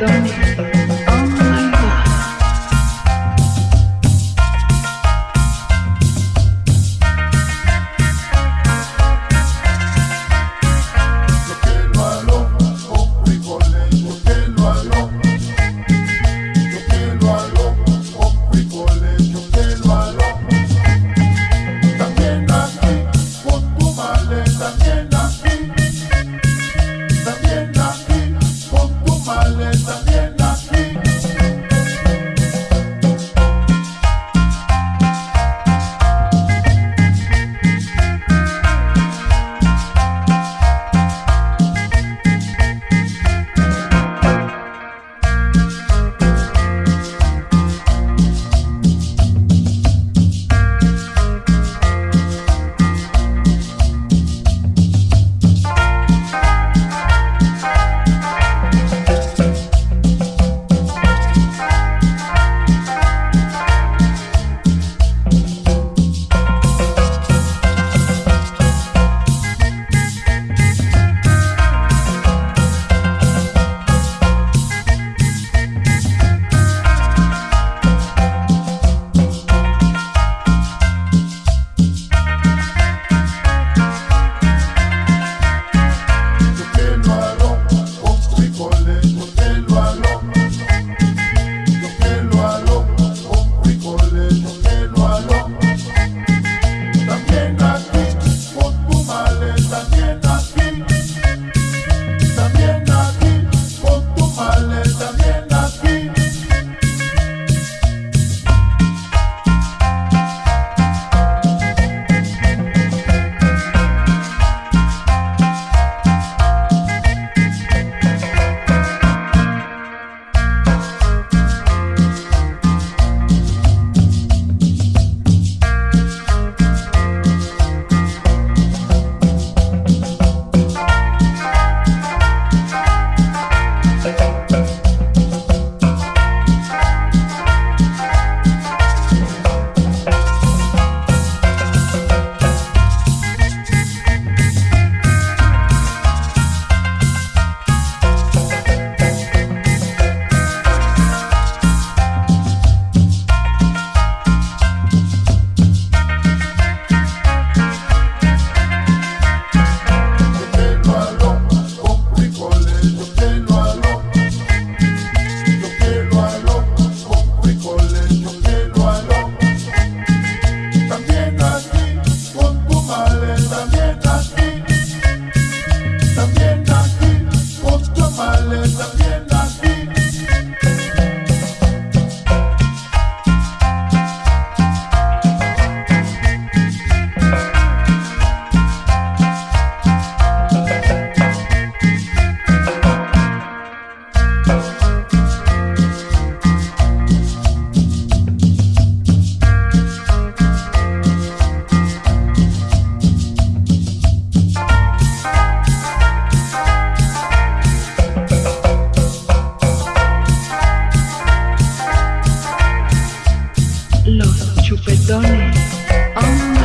don't los chupetones. Oh.